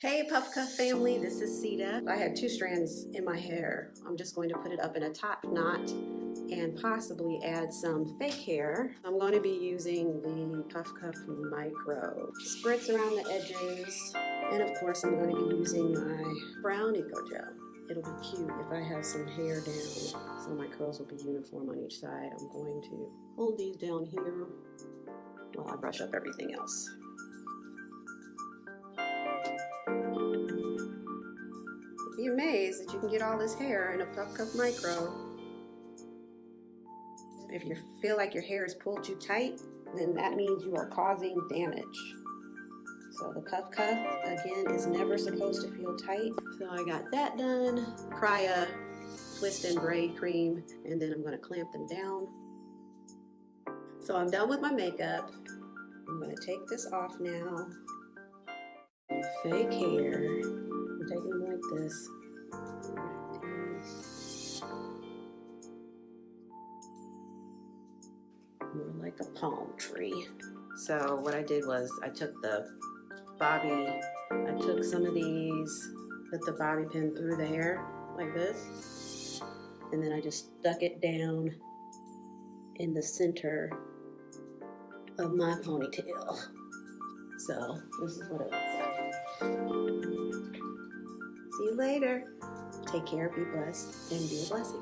Hey Puff Cuff family, this is Sita. I had two strands in my hair. I'm just going to put it up in a top knot and possibly add some fake hair. I'm going to be using the Puff Cuff Micro. Spritz around the edges and of course I'm going to be using my brown Eco Gel. It'll be cute if I have some hair down so my curls will be uniform on each side. I'm going to hold these down here while I brush up everything else. Be amazed that you can get all this hair in a Puff Cuff Micro. If you feel like your hair is pulled too tight, then that means you are causing damage. So the Puff Cuff, again, is never supposed to feel tight. So I got that done. Crya twist and braid cream, and then I'm gonna clamp them down. So I'm done with my makeup. I'm gonna take this off now. Fake hair. This. More like a palm tree. So what I did was I took the bobby, I took some of these, put the bobby pin through the hair like this, and then I just stuck it down in the center of my ponytail. So this is what it looks like. See you later. Take care, be blessed, and be a blessing.